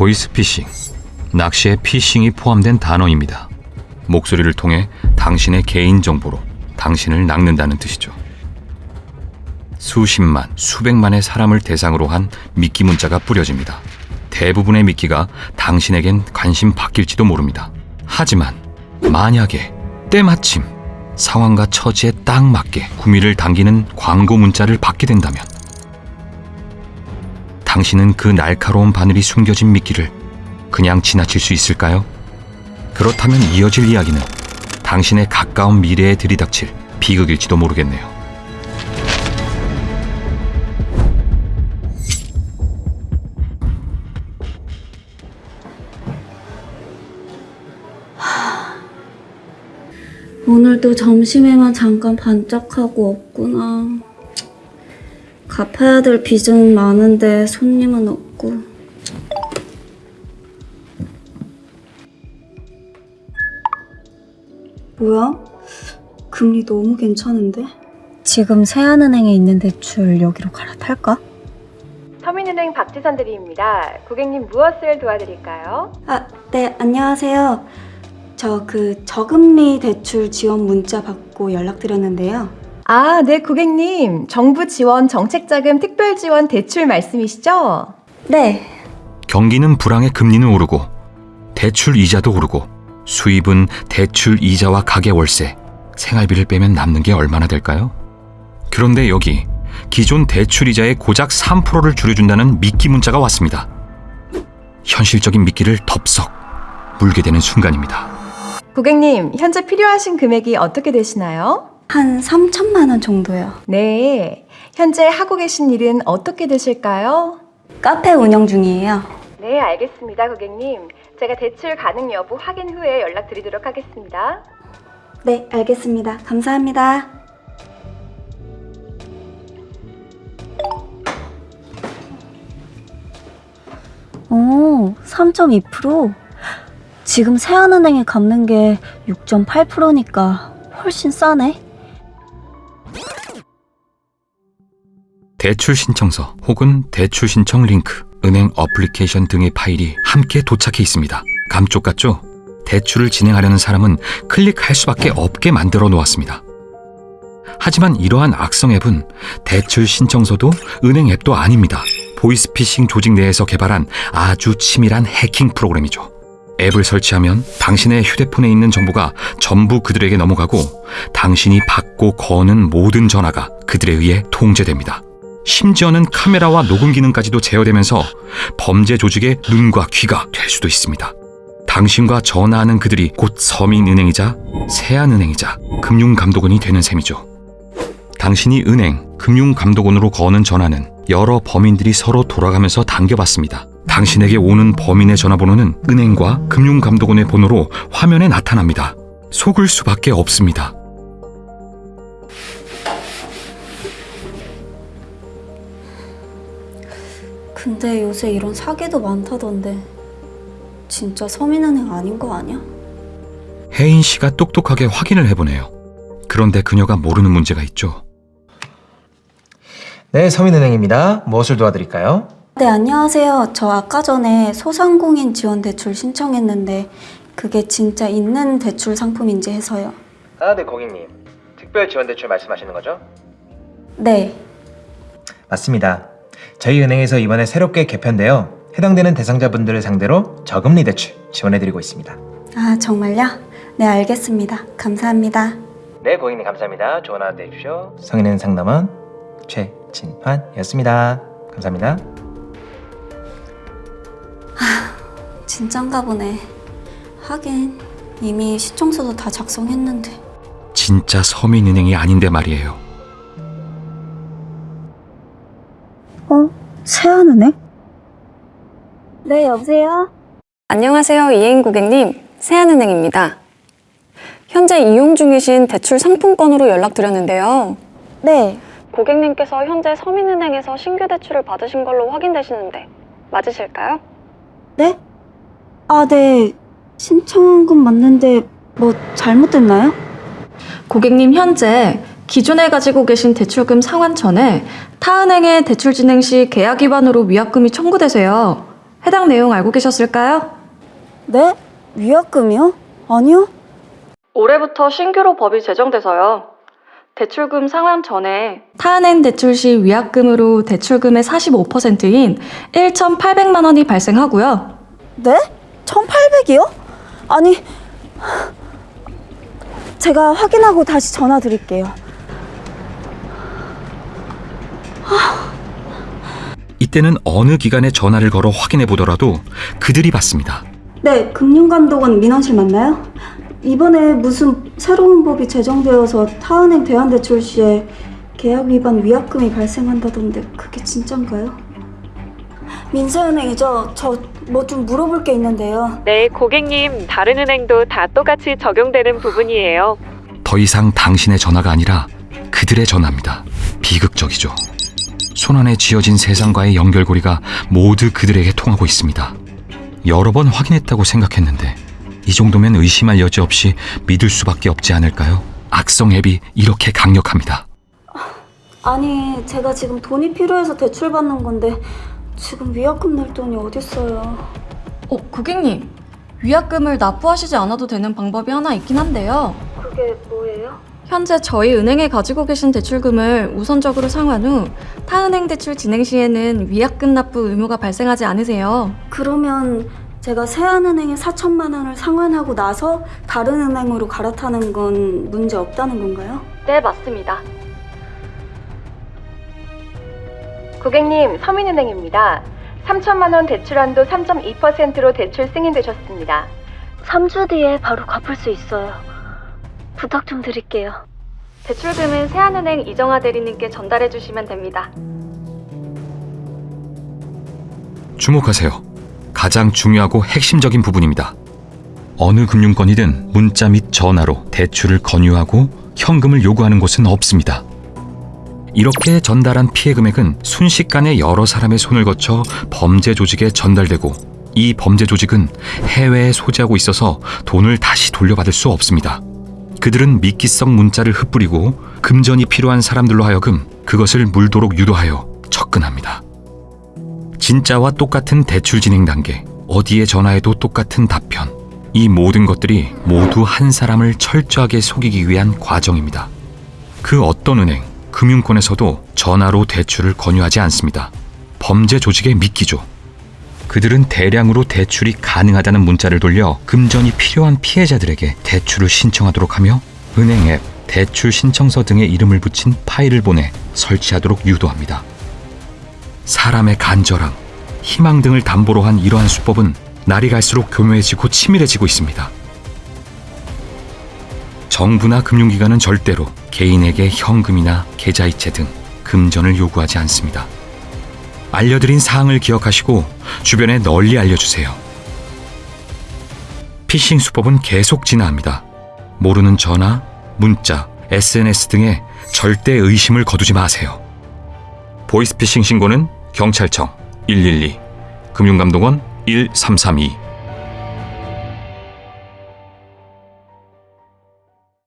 보이스피싱, 낚시에 피싱이 포함된 단어입니다. 목소리를 통해 당신의 개인 정보로 당신을 낚는다는 뜻이죠. 수십만, 수백만의 사람을 대상으로 한 미끼 문자가 뿌려집니다. 대부분의 미끼가 당신에겐 관심 바뀔지도 모릅니다. 하지만 만약에 때마침 상황과 처지에 딱 맞게 구미를 당기는 광고 문자를 받게 된다면 당신은 그 날카로운 바늘이 숨겨진 미끼를 그냥 지나칠 수 있을까요? 그렇다면 이어질 이야기는 당신의 가까운 미래에 들이닥칠 비극일지도 모르겠네요. 오늘도 점심에만 잠깐 반짝하고 없구나. 갚아야 될 빚은 많은데 손님은 없고. 뭐야? 금리 너무 괜찮은데? 지금 세안은행에 있는 대출 여기로 갈아탈까? 서민은행 박지선 대리입니다. 고객님 무엇을 도와드릴까요? 아, 네, 안녕하세요. 저 그 저금리 대출 지원 문자 받고 연락드렸는데요. 아, 네, 고객님. 정부 지원 정책자금 특별 지원 대출 말씀이시죠? 네, 경기는 불황에 금리는 오르고 대출 이자도 오르고 수입은 대출 이자와 가계 월세, 생활비를 빼면 남는 게 얼마나 될까요? 그런데 여기 기존 대출 이자의 고작 3%를 줄여준다는 미끼 문자가 왔습니다. 현실적인 미끼를 덥석 물게 되는 순간입니다. 고객님, 현재 필요하신 금액이 어떻게 되시나요? 한 3천만 원 정도요. 네. 현재 하고 계신 일은 어떻게 되실까요? 카페 운영 중이에요. 네, 알겠습니다, 고객님. 제가 대출 가능 여부 확인 후에 연락드리도록 하겠습니다. 네, 알겠습니다. 감사합니다. 오, 3.2%? 지금 세안은행에 갚는 게 6.8%니까 훨씬 싸네. 대출 신청서 혹은 대출 신청 링크, 은행 어플리케이션 등의 파일이 함께 도착해 있습니다. 감쪽 같죠? 대출을 진행하려는 사람은 클릭할 수밖에 없게 만들어 놓았습니다. 하지만 이러한 악성 앱은 대출 신청서도 은행 앱도 아닙니다. 보이스피싱 조직 내에서 개발한 아주 치밀한 해킹 프로그램이죠. 앱을 설치하면 당신의 휴대폰에 있는 정보가 전부 그들에게 넘어가고 당신이 받고 거는 모든 전화가 그들에 의해 통제됩니다. 심지어는 카메라와 녹음 기능까지도 제어되면서 범죄 조직의 눈과 귀가 될 수도 있습니다. 당신과 전화하는 그들이 곧 서민은행이자 세안은행이자 금융감독원이 되는 셈이죠. 당신이 은행, 금융감독원으로 거는 전화는 여러 범인들이 서로 돌아가면서 당겨받습니다. 당신에게 오는 범인의 전화번호는 은행과 금융감독원의 번호로 화면에 나타납니다. 속을 수밖에 없습니다. 근데 요새 이런 사기도 많다던데. 진짜 서민은행 아닌 거 아니야? 혜인 씨가 똑똑하게 확인을 해보네요. 그런데 그녀가 모르는 문제가 있죠. 네, 서민은행입니다. 무엇을 도와드릴까요? 네, 안녕하세요. 저 아까 전에 소상공인 지원 대출 신청했는데 그게 진짜 있는 대출 상품인지 해서요. 아, 네, 고객님. 특별 지원 대출 말씀하시는 거죠? 네. 맞습니다. 저희 은행에서 이번에 새롭게 개편되어 해당되는 대상자분들을 상대로 저금리 대출 지원해드리고 있습니다. 아, 정말요? 네, 알겠습니다. 감사합니다. 네, 고객님 감사합니다. 좋은 하루 되십시오. 성인은 상담원 최진환이었습니다. 감사합니다. 진짠가 보네. 하긴 이미 시청서도 다 작성했는데. 진짜 서민은행이 아닌데 말이에요. 어? 세안은행? 네, 여보세요? 안녕하세요. 이혜인 고객님. 세안은행입니다. 현재 이용 중이신 대출 상품권으로 연락드렸는데요. 네. 고객님께서 현재 서민은행에서 신규 대출을 받으신 걸로 확인되시는데 맞으실까요? 네? 아, 네. 신청한 건 맞는데 뭐 잘못됐나요? 고객님 현재 기존에 가지고 계신 대출금 상환 전에 타은행에 대출 진행 시 계약 위반으로 위약금이 청구되세요. 해당 내용 알고 계셨을까요? 네? 위약금이요? 아니요. 올해부터 신규로 법이 제정돼서요. 대출금 상환 전에 타은행 대출 시 위약금으로 대출금의 45%인 1,800만 원이 발생하고요. 네? 1,800이요? 아니, 제가 확인하고 다시 전화 드릴게요. 이때는 어느 기관에 전화를 걸어 확인해 보더라도 그들이 받습니다. 네, 금융감독원 민원실 맞나요? 이번에 무슨 새로운 법이 제정되어서 타은행 대환대출 시에 계약 위반 위약금이 발생한다던데 그게 진짠가요? 민사은행이죠. 저 뭐 좀 물어볼 게 있는데요. 네, 고객님, 다른 은행도 다 똑같이 적용되는 부분이에요. 더 이상 당신의 전화가 아니라 그들의 전화입니다. 비극적이죠. 손안에 쥐어진 세상과의 연결고리가 모두 그들에게 통하고 있습니다. 여러 번 확인했다고 생각했는데 이 정도면 의심할 여지 없이 믿을 수밖에 없지 않을까요? 악성 앱이 이렇게 강력합니다. 아니, 제가 지금 돈이 필요해서 대출 받는 건데 지금 위약금 낼 돈이 어딨어요. 어, 고객님. 위약금을 납부하시지 않아도 되는 방법이 하나 있긴 한데요. 그게 뭐예요? 현재 저희 은행에 가지고 계신 대출금을 우선적으로 상환 후 타은행 대출 진행 시에는 위약금 납부 의무가 발생하지 않으세요. 그러면 제가 세안은행에 4천만 원을 상환하고 나서 다른 은행으로 갈아타는 건 문제 없다는 건가요? 네, 맞습니다. 고객님, 서민은행입니다. 3천만 원 대출한도 3.2%로 대출 승인되셨습니다. 3주 뒤에 바로 갚을 수 있어요. 부탁 좀 드릴게요. 대출금은 세안은행 이정아 대리님께 전달해 주시면 됩니다. 주목하세요. 가장 중요하고 핵심적인 부분입니다. 어느 금융권이든 문자 및 전화로 대출을 권유하고 현금을 요구하는 곳은 없습니다. 이렇게 전달한 피해 금액은 순식간에 여러 사람의 손을 거쳐 범죄 조직에 전달되고 이 범죄 조직은 해외에 소지하고 있어서 돈을 다시 돌려받을 수 없습니다. 그들은 미끼성 문자를 흩뿌리고 금전이 필요한 사람들로 하여금 그것을 물도록 유도하여 접근합니다. 진짜와 똑같은 대출 진행 단계, 어디에 전화해도 똑같은 답변. 이 모든 것들이 모두 한 사람을 철저하게 속이기 위한 과정입니다. 그 어떤 은행, 금융권에서도 전화로 대출을 권유하지 않습니다. 범죄 조직의 미끼죠. 그들은 대량으로 대출이 가능하다는 문자를 돌려 금전이 필요한 피해자들에게 대출을 신청하도록 하며 은행 앱, 대출 신청서 등의 이름을 붙인 파일을 보내 설치하도록 유도합니다. 사람의 간절함, 희망 등을 담보로 한 이러한 수법은 날이 갈수록 교묘해지고 치밀해지고 있습니다. 정부나 금융기관은 절대로 개인에게 현금이나 계좌이체 등 금전을 요구하지 않습니다. 알려드린 사항을 기억하시고 주변에 널리 알려주세요. 피싱 수법은 계속 진화합니다. 모르는 전화, 문자, SNS 등에 절대 의심을 거두지 마세요. 보이스피싱 신고는 경찰청 112, 금융감독원 1332